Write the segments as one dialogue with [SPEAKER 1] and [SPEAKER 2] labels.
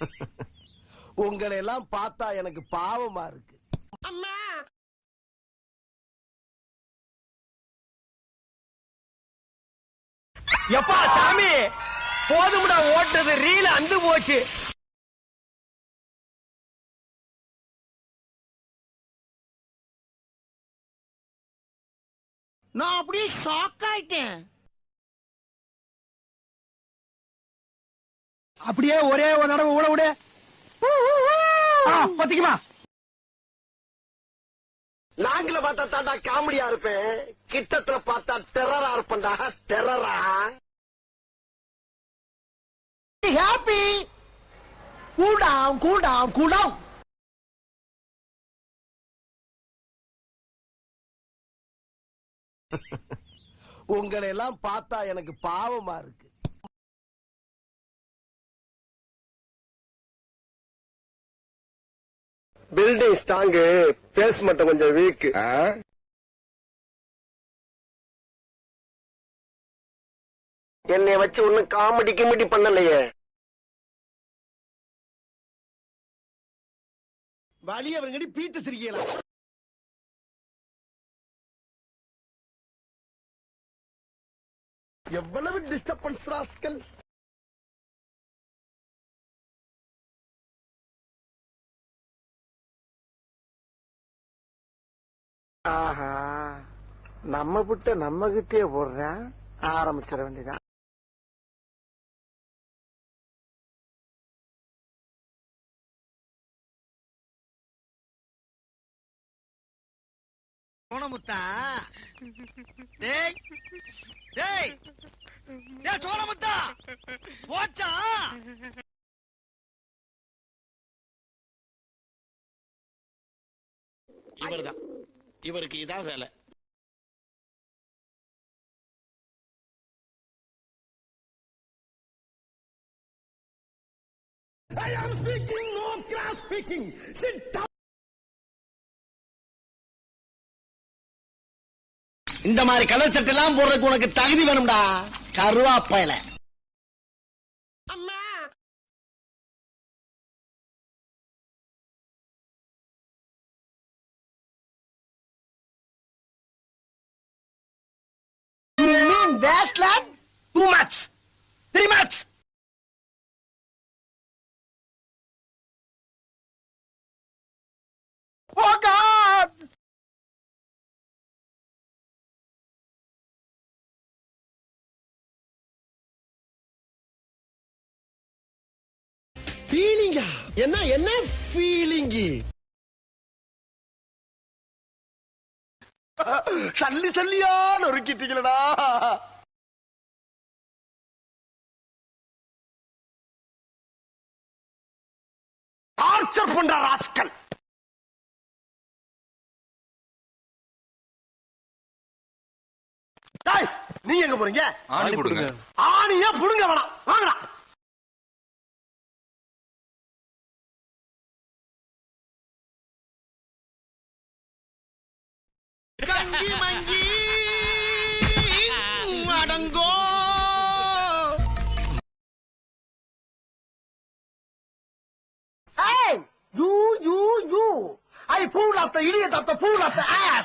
[SPEAKER 1] உங்களை எல்லாம் பார்த்தா எனக்கு பாவமா இருக்கு.
[SPEAKER 2] எப்பா சாமி? போதும்டா ஓட்டது ரீல அந்து போச்சு.
[SPEAKER 1] நான் அப்படியே ஷாக் ஆயிட்டேன்.
[SPEAKER 2] அப்படியே ஒரே ஒரு தடவை ஊட விடு. ஆ, பாத்தீங்களா
[SPEAKER 1] நாங்கள பார்த்தா தாண்டா காமெடியா இருப்பேன். கிட்டத்துல பார்த்தா டெரரா இருப்பேன்டா. டெரரா ஹாப்பி டவுன் கூல் டவுன் உங்களை எல்லாம் பார்த்தா எனக்கு பாவமா இருக்கு. பில்டிங் ஸ்ட்ராங்கு பேஸ் மட்டும் கொஞ்சம் வீக் என்னை வச்சு ஒண்ணும் காமெடி கிமெடி பண்ணலையே. வழி அவருங்கடி பீத்து சிரிக்கலாம் எவ்வளவு டிஸ்டர்பன்ஸ் ராஸ்கல்? ஆஹா. நம்ம விட்ட நம்ம கிட்டே போடுறேன். ஆரம்பிச்சிட வேண்டியதான் சோனமுத்தா டேய். டேய். டேய் சோனமுத்தா போச்சா?
[SPEAKER 3] இவர்தான். இவருக்கு இதான் வேலை
[SPEAKER 1] I am speaking, no class speaking. Sit down. இந்த மாதிரி கலர் சட்டை எல்லாம் போடுறதுக்கு உனக்கு தகுதி வேணும்டா கருவாப்பையில You mean wasteland? two months, Three months. Oh God! ஃபீலிங்கா என்ன என்ன ஃபீலிங்கு சல்லி சல்லியா நொறுக்கிட்டீங்களடா டார்ச்சர் பண்ற ராஸ்கல். நீங்க எங்க போறீங்க?
[SPEAKER 4] ஆணி கொடுங்க.
[SPEAKER 1] ஆணியா புடுங்க வேணாம். வாங்கடா. mango. Hey, you, you, you. I pulled up the idiot of the pull up the ass.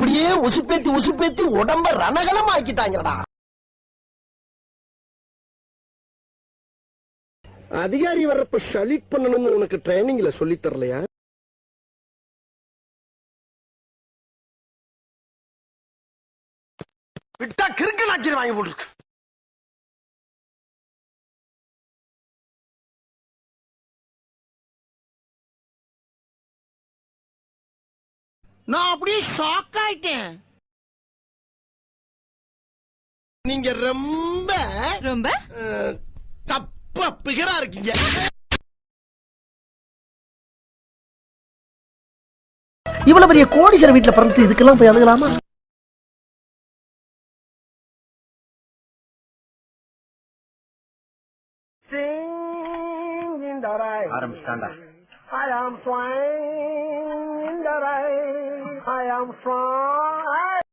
[SPEAKER 1] இப்படியே உசுப்பேத்தி உசுப்பேத்தி உடம்ப ரணகலம் ஆக்கிட்டாங்கடா அதிகாரி வர்றப்ப ஷலிட் பண்ணணும்னு உனக்கு ட்ரைனிங்ல சொல்லி தரலையா? விட்டா கிறுக்கு நாக்கில் வாங்கி போட்டுருக்கு.
[SPEAKER 2] நான் அப்படியே ஷாக் ஆயிட்டேன்.
[SPEAKER 1] நீங்க ரொம்ப
[SPEAKER 4] ரொம்ப?
[SPEAKER 1] தப்பா பிகரா இருக்கீங்க. இவ்வளவு பெரிய கோடீஸ்வரர் வீட்டுல பிறந்து இதுக்கெல்லாம் போய் அழுகலாமா
[SPEAKER 2] ஆரம்பிச்சிட்டாண்டா
[SPEAKER 1] I am flying. Flying.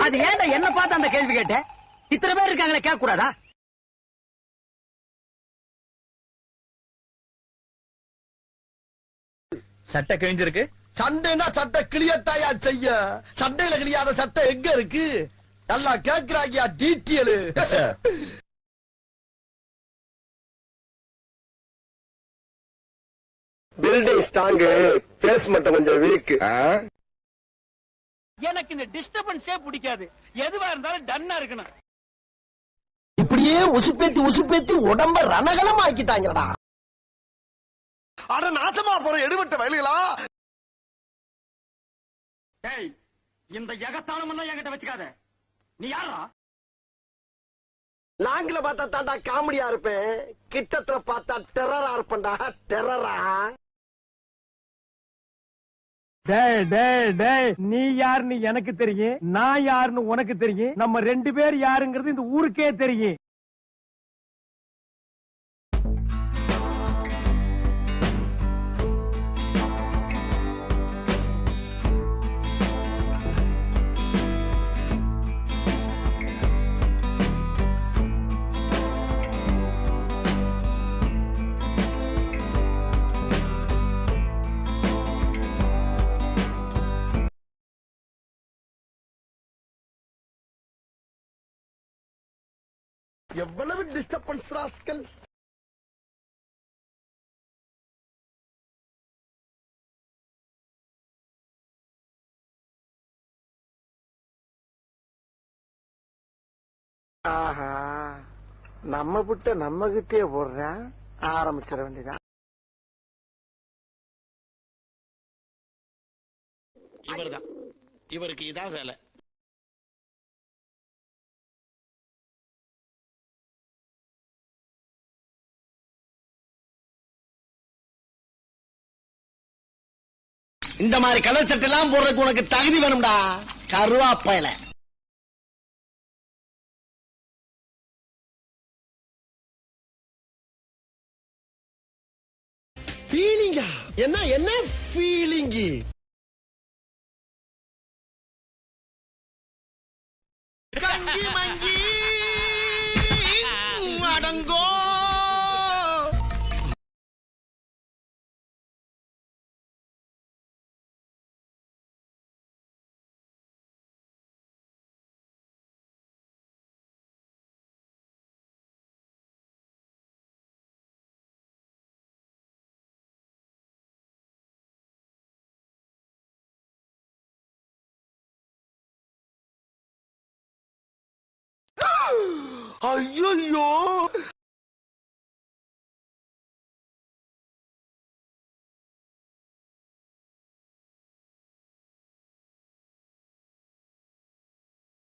[SPEAKER 2] அது ஏன்டா என்ன பார்த்து அந்த கேள்வி கேட்ட? இத்தனை பேர் இருக்காங்களே கேட்க கூடாதா சட்டை கிழிஞ்சிருக்கு.
[SPEAKER 1] சண்டைனா சட்டை கிளியத்தாயா செய்ய? சண்டையில கிளியாத சட்டை எங்க இருக்கு? நல்லா கேக்குறாங்கயா டீட்டியலு
[SPEAKER 5] பில்டிங் ஸ்ட்ராங்கு பேஸ் மட்டும் கொஞ்சம் வீக்
[SPEAKER 2] எனக்கு இந்த டிஸ்டர்பன்ஸே பிடிக்காது. எதுவா இருந்தாலும் டன்னா இருக்கணும்.
[SPEAKER 1] இப்படியே உசுப்பேத்தி உசுப்பேத்தி உடம்ப ரணகலம் ஆக்கிட்டாங்கடா அட நாசமா போற எடுபட்ட வயலுகளா?
[SPEAKER 2] டேய் இந்த எகத்தாளம் எல்லாம் என்கிட்ட வச்சுக்காத. நீ யாரா
[SPEAKER 1] லாங்கில பார்த்தா தாண்டா காமெடியா இருப்பேன். கிட்டத்துல பார்த்தா டெரரா இருப்பேன்டா. டெரரா
[SPEAKER 6] நீ யாருன்னு எனக்கு தெரியும் நான் யாருன்னு உனக்கு தெரியும் நம்ம ரெண்டு பேர் யாருங்கிறது இந்த ஊருக்கே தெரியும்.
[SPEAKER 1] எவ்வளவு டிஸ்டர்பன்ஸ் ராஸ்கல்? ஆஹா நம்ம புட்ட நம்ம கிட்டே போடுறேன் ஆரம்பிச்சிட வேண்டியதான்
[SPEAKER 3] இவர்தான். இவருக்கு இதான் வேலை.
[SPEAKER 1] இந்த மாதிரி கலர் சட்டை எல்லாம் போடுறதுக்கு உனக்கு தகுதி வேணும்டா. கருவாப்பையில. ஃபீலிங்கா என்ன என்ன? 哎呀呀！